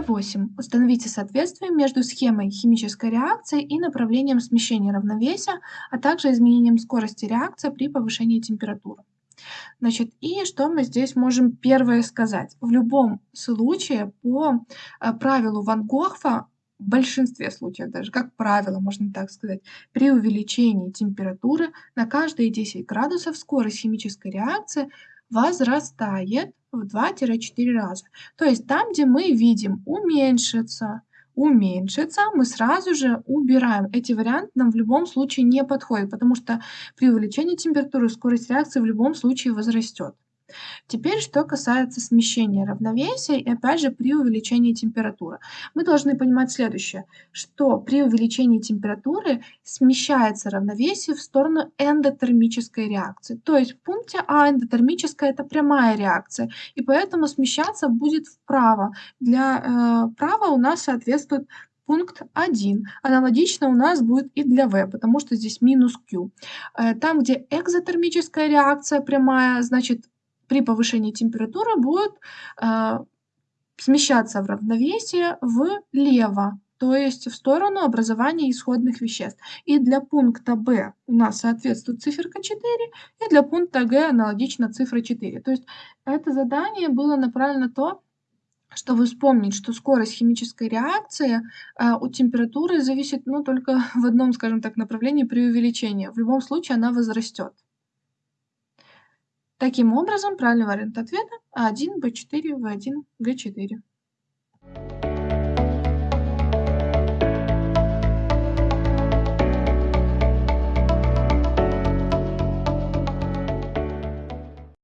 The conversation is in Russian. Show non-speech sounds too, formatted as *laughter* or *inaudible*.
просим, установите соответствие между схемой химической реакции и направлением смещения равновесия, а также изменением скорости реакции при повышении температуры. Значит, и что мы здесь можем первое сказать? В любом случае по э, правилу Ван Гохфа, в большинстве случаев даже, как правило, можно так сказать, при увеличении температуры на каждые 10 градусов скорость химической реакции возрастает в 2-4 раза. То есть там, где мы видим уменьшится, уменьшится, мы сразу же убираем. Эти варианты нам в любом случае не подходят, потому что при увеличении температуры скорость реакции в любом случае возрастет. Теперь, что касается смещения равновесия и опять же при увеличении температуры. Мы должны понимать следующее, что при увеличении температуры смещается равновесие в сторону эндотермической реакции. То есть в пункте А эндотермическая это прямая реакция, и поэтому смещаться будет вправо. Для э, права у нас соответствует пункт 1. Аналогично у нас будет и для V, потому что здесь минус Q. Э, там, где экзотермическая реакция прямая, значит при повышении температуры будет э, смещаться в равновесие влево, то есть в сторону образования исходных веществ. И для пункта B у нас соответствует циферка 4, и для пункта G аналогично цифра 4. То есть это задание было направлено на то, чтобы вспомнить, что скорость химической реакции э, от температуры зависит ну, только *laughs* в одном, скажем так, направлении при увеличении. В любом случае она возрастет. Таким образом, правильный вариант ответа А1, Б4, В1, Г4.